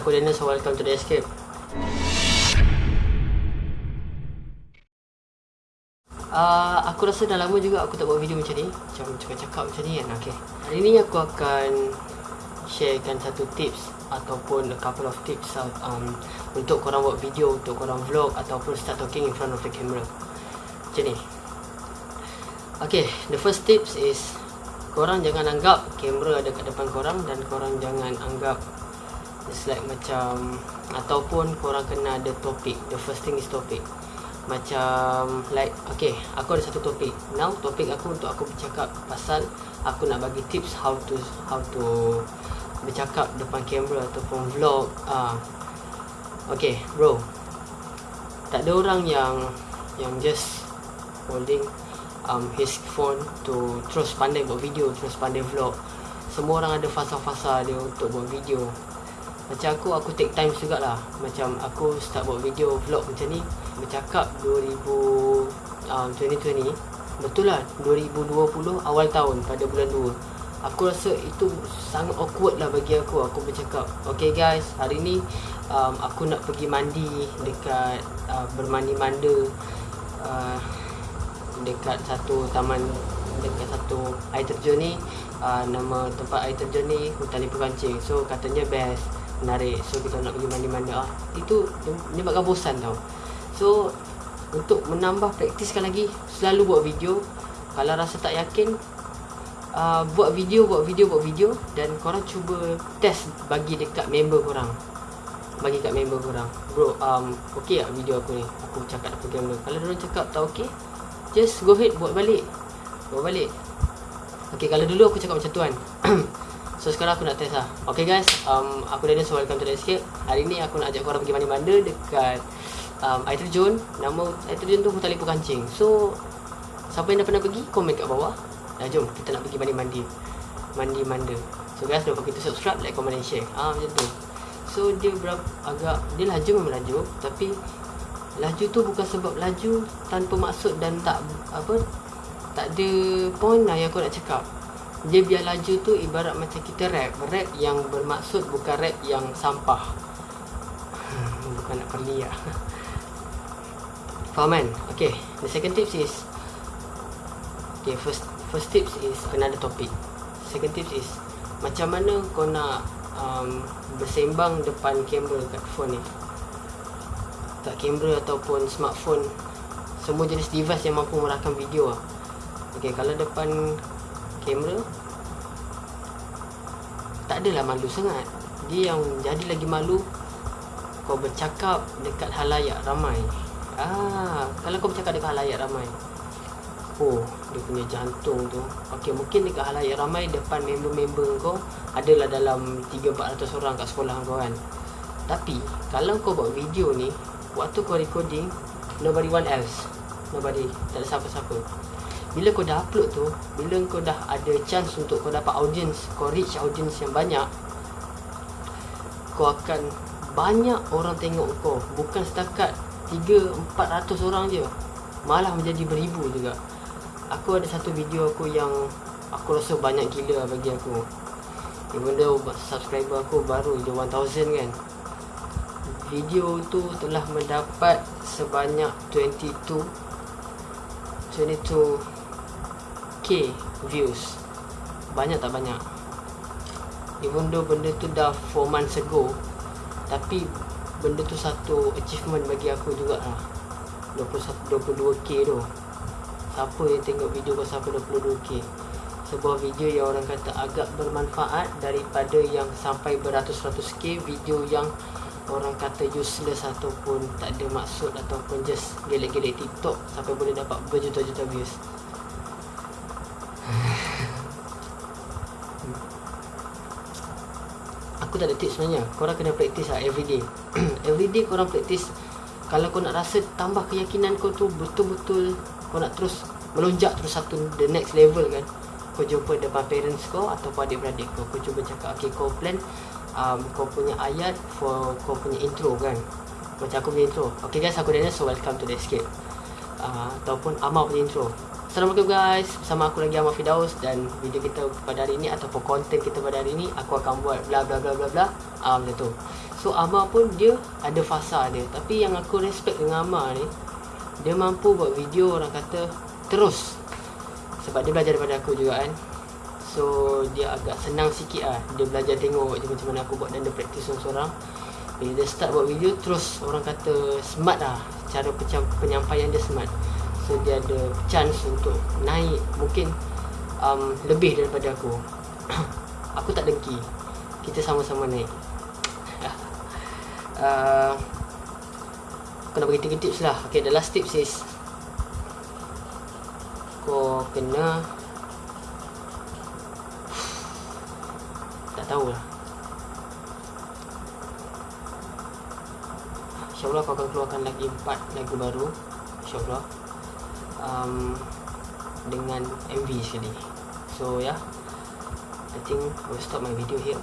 aku so welcome to The Escape. Uh, aku rasa dah lama juga aku tak buat video macam ni. Macam cakap-cakap macam ni kan? Okay. Hari ni aku akan sharekan satu tips Ataupun a couple of tips um, Untuk korang buat video, untuk korang vlog Ataupun start talking in front of the camera. Macam ni. Okay, the first tips is Korang jangan anggap kamera ada kat depan korang Dan korang jangan anggap It's like macam Ataupun korang kena ada topik The first thing is topik macam like okay aku ada satu topik now topik aku untuk aku bercakap pasal aku nak bagi tips how to how to bercakap depan kamera ataupun vlog. Uh, okay bro. Tak ada orang yang yang just holding um his phone to terus pandai buat video terus pandai vlog. Semua orang ada fasa-fasa dia untuk buat video macam aku aku take time juga lah macam aku start buat video vlog macam ni bercakap 2000 um, 2020 betul lah 2020 awal tahun pada bulan 2 aku rasa itu sangat awkward lah bagi aku. Aku bercakap okay guys hari ni um, aku nak pergi mandi dekat uh, bermandi manda uh, dekat satu taman dekat satu air terjun ni. Uh, nama tempat air terjun ni hutan lipu kancing. So katanya best menarik. So kita nak pergi mandi-mandi. Ah itu menyebabkan bosan tau. So untuk menambah praktiskan lagi selalu buat video. Kalau rasa tak yakin uh, buat video buat video buat video. Dan korang cuba test bagi dekat member korang. Bagi kat member korang. Bro um okey tak video aku ni? Aku cakap depan kamera kalau dia cakap tak okey just go ahead buat balik. Buat balik. Okey kalau dulu aku cakap macam tu kan So sekarang aku nak test lah. Okay guys. Um, Aku Daniel so welcome to the escape. Hari ni aku nak ajak korang pergi mandi-manda Dekat um, air terjun nama air terjun tu Hutan Lipu Kancing. So siapa yang dah pernah pergi komen kat bawah. Dah jom. Kita nak pergi mandi-mandi mandi manda. So guys don't forget to subscribe like comment and share. Ah macam tu. So dia berapa agak dia laju memang laju. Tapi laju tu bukan sebab laju tanpa maksud dan tak apa tak ada point lah yang aku nak cakap dia biar laju tu ibarat macam kita rap. Rap yang bermaksud bukan rap yang sampah. Bukan nak perli lah. Faham kan? Okay, the second tips is Okay, first first tips is ada topik Second tips is Macam mana kau nak um, bersembang depan kamera kat phone ni? Kat kamera ataupun smartphone. Semua jenis device yang mampu merakam video lah. Okay, kalau depan kamera Tak adalah malu sangat Dia yang jadi lagi malu Kau bercakap dekat halayak ramai Ah, kalau kau bercakap dekat halayak ramai. Oh, dia punya jantung tu. Okey, mungkin dekat halayak ramai depan member-member kau adalah dalam 3-400 orang kat sekolah kau kan. Tapi, kalau kau buat video ni, waktu kau recording, nobody one else. Nobody, tak ada siapa-siapa. Bila kau dah upload tu, bila kau dah ada chance untuk kau dapat audience, kau reach audience yang banyak, kau akan banyak orang tengok kau. Bukan setakat 3-400 orang je. Malah menjadi beribu juga. Aku ada satu video aku yang Aku rasa banyak gila bagi aku. Even though subscriber aku baru je 1000 kan. Video tu telah mendapat sebanyak 22 22k views. Banyak tak banyak. Even though benda tu dah 4 months ago Tapi benda tu satu achievement bagi aku juga lah 22k tu. Siapa yang tengok video kau sampai 22k sebuah video yang orang kata agak bermanfaat daripada yang sampai beratus-ratus k video yang orang kata useless ataupun tak ada maksud ataupun just gelek-gelek tiktok sampai boleh dapat berjuta-juta views aku tak ada tips sebenarnya. Korang kena practice lah everyday everyday korang practice. Kalau kau nak rasa tambah keyakinan kau tu betul-betul kau nak terus melonjak terus satu the next level kan. Kau jumpa depan parents kau atau adik-beradik kau. Kau cuba cakap okay kau plan um, kau punya ayat for kau punya intro kan. Macam aku punya intro. Okay guys aku Daniel so welcome to the escape. Uh, ataupun Amal punya intro Assalamualaikum guys. Bersama aku lagi Ahmad Fidaus Dan video kita pada hari ini Ataupun konten kita pada hari ini Aku akan buat bla bla bla bla bla. Uh, Macam tu. So Amar pun dia ada fasa dia. Tapi yang aku respect dengan Amar ni Dia mampu buat video orang kata terus. Sebab dia belajar daripada aku juga kan. So dia agak senang sikit lah Dia belajar tengok je macam mana aku buat dan dia praktis seorang-seorang. Bila dia start buat video terus orang kata smart lah Cara penyampaian dia smart So dia ada chance untuk naik Mungkin um, lebih daripada aku. Aku tak dengki. Kita sama-sama naik. Uh, Aku nak bagi 3 tips lah. Okay the last tips is Kau kena Tak tahulah InsyaAllah kau akan keluarkan lagi 4 lagu baru. InsyaAllah um, Dengan MV sekali So yeah I think I will stop my video here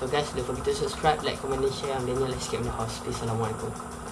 So guys, don't forget to subscribe, like, comment and share. I'm Daniel. Get in the house. Peace. Assalamualaikum.